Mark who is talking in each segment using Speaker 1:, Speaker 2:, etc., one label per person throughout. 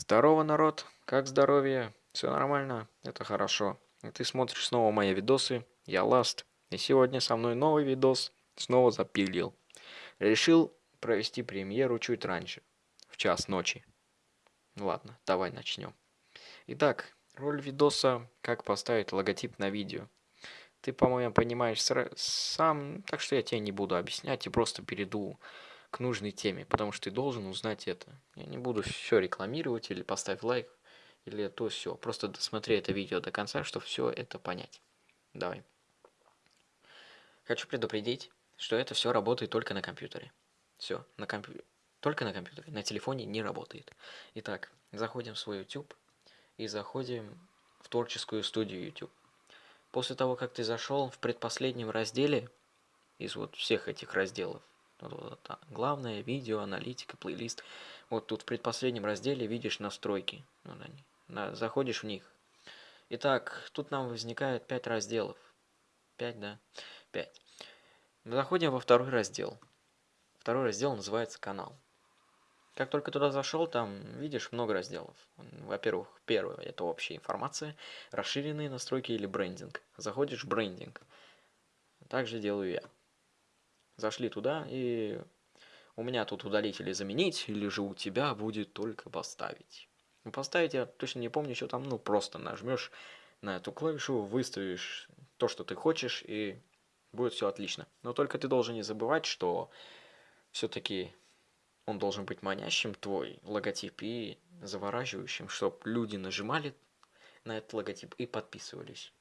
Speaker 1: Здорово, народ! Как здоровье? Все нормально? Это хорошо. И ты смотришь снова мои видосы. Я Ласт. И сегодня со мной новый видос. Снова запилил. Решил провести премьеру чуть раньше. В час ночи. Ладно, давай начнем. Итак, роль видоса «Как поставить логотип на видео». Ты, по-моему, понимаешь сам, так что я тебе не буду объяснять и просто перейду к нужной теме, потому что ты должен узнать это. Я не буду все рекламировать или поставь лайк, или то все. Просто досмотри это видео до конца, чтобы все это понять. Давай. Хочу предупредить, что это все работает только на компьютере. Все, на компьютере. Только на компьютере, на телефоне не работает. Итак, заходим в свой YouTube и заходим в творческую студию YouTube. После того, как ты зашел в предпоследнем разделе из вот всех этих разделов, главное, видео, аналитика, плейлист. Вот тут в предпоследнем разделе видишь настройки. Вот они. На, заходишь в них. Итак, тут нам возникает 5 разделов. 5, да? 5. Заходим во второй раздел. Второй раздел называется канал. Как только туда зашел, там видишь много разделов. Во-первых, первое это общая информация, расширенные настройки или брендинг. Заходишь в брендинг. Также делаю я зашли туда, и у меня тут удалить или заменить, или же у тебя будет только поставить. Ну, поставить я точно не помню, что там, ну, просто нажмешь на эту клавишу, выставишь то, что ты хочешь, и будет все отлично. Но только ты должен не забывать, что все-таки он должен быть манящим, твой логотип, и завораживающим, чтобы люди нажимали на этот логотип и подписывались.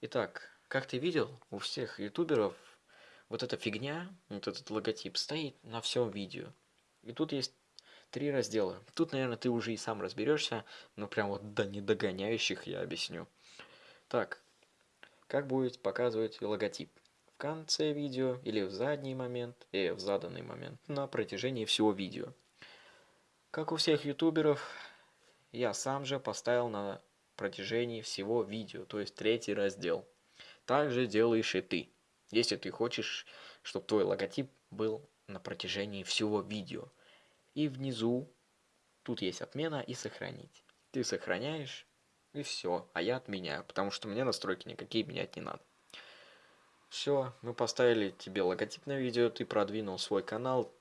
Speaker 1: Итак, как ты видел, у всех ютуберов вот эта фигня, вот этот логотип стоит на всем видео. И тут есть три раздела. Тут, наверное, ты уже и сам разберешься, но прям вот до недогоняющих я объясню. Так, как будет показывать логотип? В конце видео или в задний момент, и в заданный момент, на протяжении всего видео. Как у всех ютуберов, я сам же поставил на протяжении всего видео, то есть третий раздел. Так же делаешь и ты если ты хочешь, чтобы твой логотип был на протяжении всего видео. И внизу тут есть отмена и сохранить. Ты сохраняешь и все, а я отменяю, потому что мне настройки никакие менять не надо. Все, мы поставили тебе логотип на видео, ты продвинул свой канал,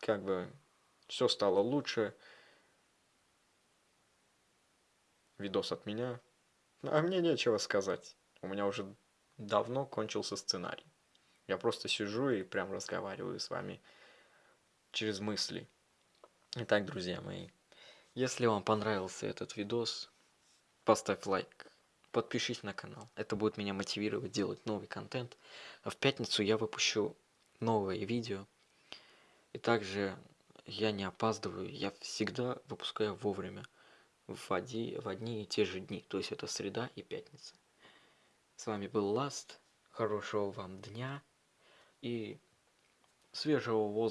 Speaker 1: как бы все стало лучше. Видос от меня. А мне нечего сказать. У меня уже давно кончился сценарий. Я просто сижу и прям разговариваю с вами через мысли. Итак, друзья мои, если вам понравился этот видос, поставь лайк, подпишись на канал. Это будет меня мотивировать делать новый контент. А в пятницу я выпущу новое видео. И также я не опаздываю, я всегда выпускаю вовремя. В, оди, в одни и те же дни. То есть это среда и пятница. С вами был Ласт. Хорошего вам дня и свежего воздуха.